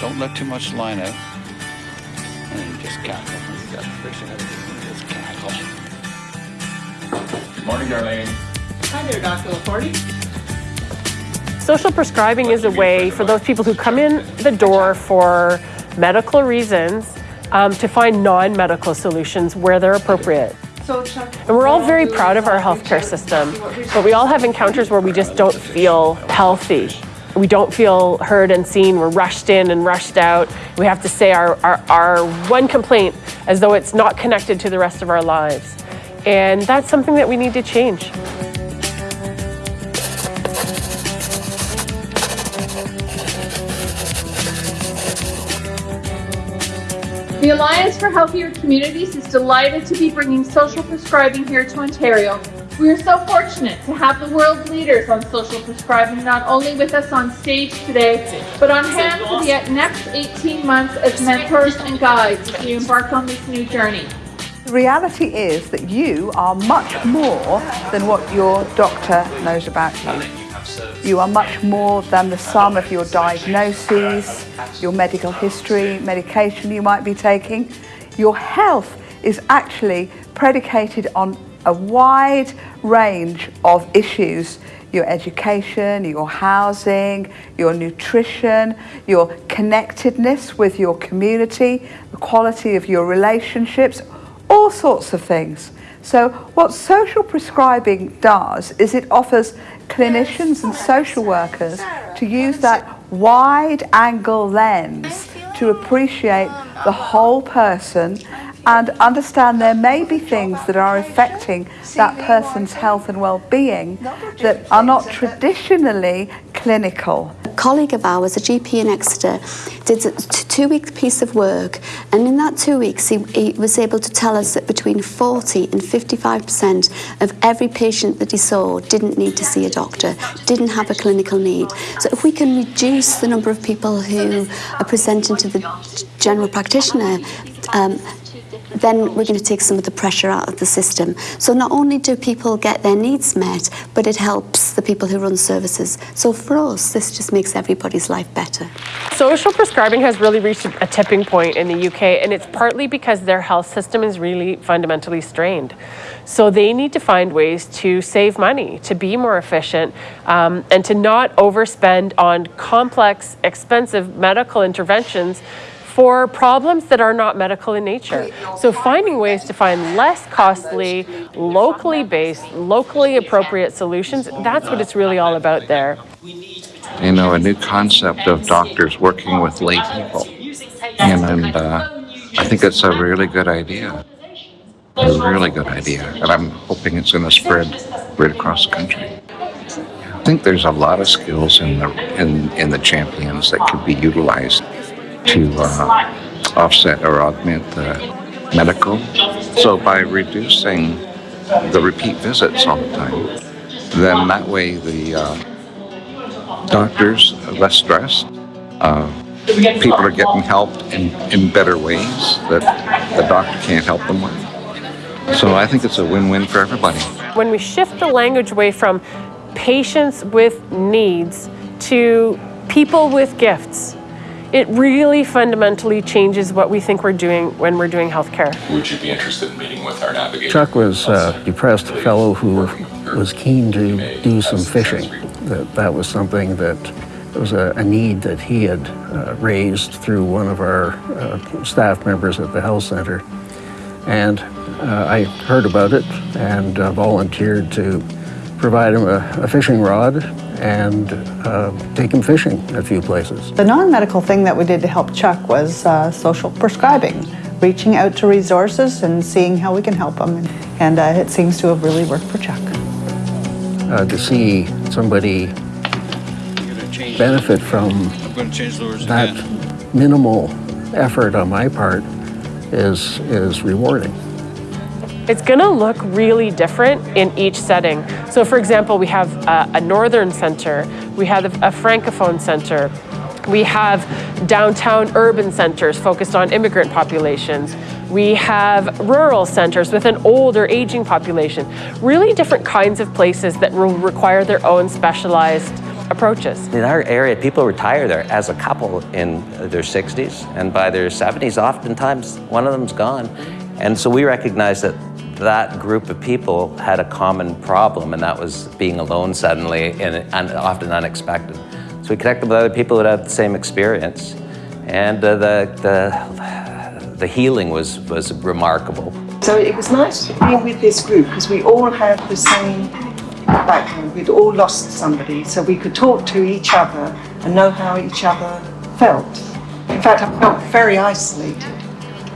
Don't let too much line out. And then just cackle. You got to fix it. Just cackle. Good morning, Darlene. Hi there, Dr. Laforte. Social prescribing is a way for those people who come in the door for medical reasons um, to find non-medical solutions where they're appropriate. And we're all very proud of our healthcare system, but we all have encounters where we just don't feel healthy. We don't feel heard and seen. We're rushed in and rushed out. We have to say our, our, our one complaint as though it's not connected to the rest of our lives. And that's something that we need to change. The Alliance for Healthier Communities is delighted to be bringing social prescribing here to Ontario. We are so fortunate to have the world leaders on social prescribing not only with us on stage today, but on hand for the next 18 months as mentors and guides as we embark on this new journey. The reality is that you are much more than what your doctor knows about you. You are much more than the sum of your diagnoses, your medical history, medication you might be taking. Your health is actually predicated on a wide range of issues your education, your housing, your nutrition, your connectedness with your community, the quality of your relationships, all sorts of things. So what social prescribing does is it offers clinicians and social workers to use that wide angle lens to appreciate the whole person and understand there may be things that are affecting that person's health and well-being that are not traditionally clinical. A colleague of ours, a GP in Exeter, did a two-week piece of work, and in that two weeks, he, he was able to tell us that between 40 and 55% of every patient that he saw didn't need to see a doctor, didn't have a clinical need. So if we can reduce the number of people who are presenting to the general practitioner, um, then we're going to take some of the pressure out of the system. So not only do people get their needs met, but it helps the people who run services. So for us, this just makes everybody's life better. Social prescribing has really reached a tipping point in the UK, and it's partly because their health system is really fundamentally strained. So they need to find ways to save money, to be more efficient, um, and to not overspend on complex, expensive medical interventions for problems that are not medical in nature. So finding ways to find less costly, locally based, locally appropriate solutions, that's what it's really all about there. You know, a new concept of doctors working with lay people. And, and uh, I think it's a really good idea. A really good idea. And I'm hoping it's going to spread right across the country. I think there's a lot of skills in the in, in the champions that could be utilized to uh, offset or augment the medical. So by reducing the repeat visits all the time, then that way the uh, doctors are less stressed. Uh, people are getting helped in, in better ways that the doctor can't help them with. So I think it's a win-win for everybody. When we shift the language away from patients with needs to people with gifts, it really fundamentally changes what we think we're doing when we're doing healthcare. Would you be interested in meeting with our navigator? Chuck was a depressed fellow who was keen to do some fishing. That, that was something that was a, a need that he had uh, raised through one of our uh, staff members at the health center. And uh, I heard about it and uh, volunteered to provide him a, a fishing rod and uh, take him fishing a few places. The non-medical thing that we did to help Chuck was uh, social prescribing, reaching out to resources and seeing how we can help him. And uh, it seems to have really worked for Chuck. Uh, to see somebody benefit from that minimal effort on my part is, is rewarding. It's going to look really different in each setting. So for example, we have a, a northern center, we have a, a francophone center, we have downtown urban centers focused on immigrant populations. We have rural centers with an older aging population. Really different kinds of places that will require their own specialized approaches. In our area, people retire there as a couple in their 60s, and by their 70s, oftentimes one of them's gone. And so we recognize that that group of people had a common problem, and that was being alone suddenly and, and often unexpected. So we connected with other people that had the same experience, and uh, the, the, the healing was, was remarkable. So it was nice being with this group because we all had the same background. We'd all lost somebody, so we could talk to each other and know how each other felt. In fact, I felt very isolated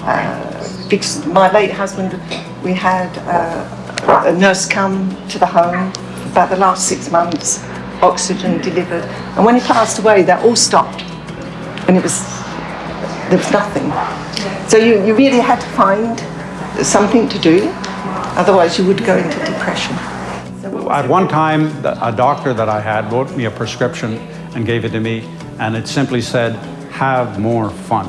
uh, because my late husband, we had uh, a nurse come to the home about the last six months, oxygen delivered, and when he passed away, that all stopped, and it was there was nothing. So you, you really had to find something to do, otherwise you would go into depression. At one time, a doctor that I had wrote me a prescription and gave it to me, and it simply said, have more fun.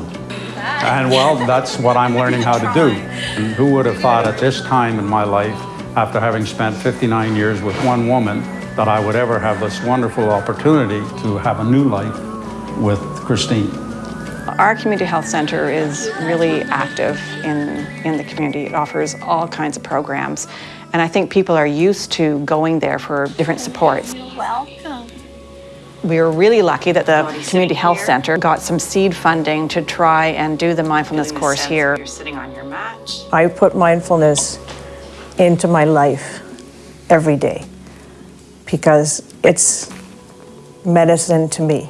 And well, that's what I'm learning how to do. And who would have thought at this time in my life, after having spent 59 years with one woman, that I would ever have this wonderful opportunity to have a new life with Christine. Our community health center is really active in, in the community. It offers all kinds of programs. And I think people are used to going there for different supports. Welcome. We were really lucky that the community health center got some seed funding to try and do the mindfulness course here. You're sitting on your mat. I put mindfulness into my life every day because it's medicine to me.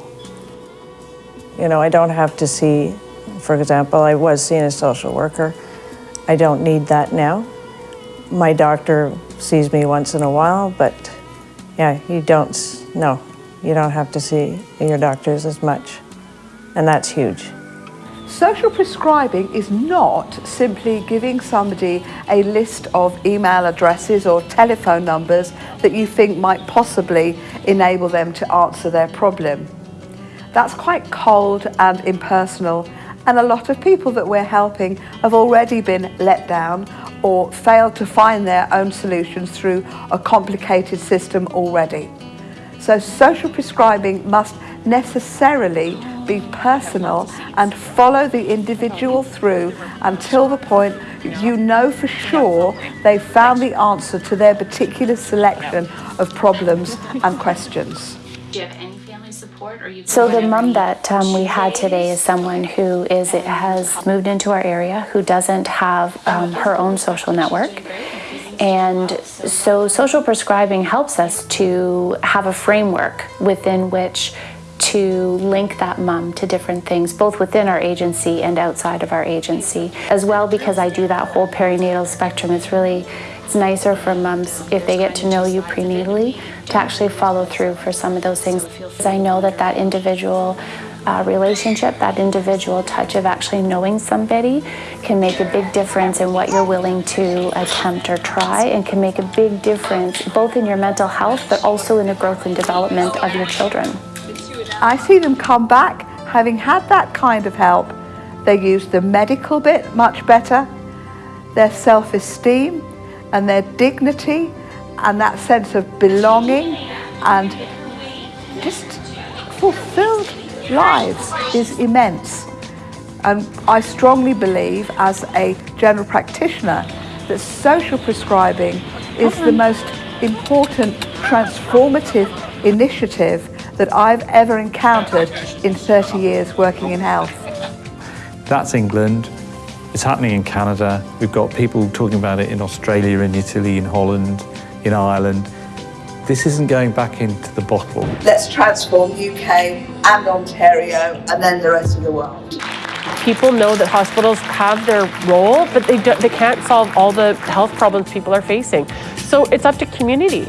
You know, I don't have to see, for example, I was seeing a social worker. I don't need that now. My doctor sees me once in a while, but yeah, you don't, s- no, you don't have to see your doctors as much. And that's huge. Social prescribing is not simply giving somebody a list of email addresses or telephone numbers that you think might possibly enable them to answer their problem. That's quite cold and impersonal, and a lot of people that we're helping have already been let down or failed to find their own solutions through a complicated system already. So social prescribing must necessarily be personal and follow the individual through until the point you know for sure they've found the answer to their particular selection of problems and questions. Do you have any family support or you So the mom that um, we had today is someone who is has moved into our area who doesn't have um, her own social network. And so social prescribing helps us to have a framework within which to link that mum to different things, both within our agency and outside of our agency. As well, because I do that whole perinatal spectrum, it's really it's nicer for mums if they get to know you prenatally to actually follow through for some of those things. I know that that individual uh, relationship, that individual touch of actually knowing somebody can make a big difference in what you're willing to attempt or try and can make a big difference both in your mental health but also in the growth and development of your children. I see them come back having had that kind of help. They use the medical bit much better, their self esteem and their dignity and that sense of belonging and just fulfilled lives is immense. And I strongly believe, as a general practitioner, that social prescribing is the mm-hmm. most important transformative initiative that I've ever encountered in 30 years working in health. That's England. It's happening in Canada. We've got people talking about it in Australia, in Italy, in Holland, in Ireland. This isn't going back into the bottle. Let's transform UK and Ontario and then the rest of the world. People know that hospitals have their role, but they, do, they can't solve all the health problems people are facing. So it's up to community.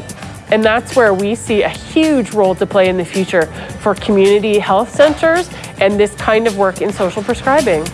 And that's where we see a huge role to play in the future for community health centers and this kind of work in social prescribing.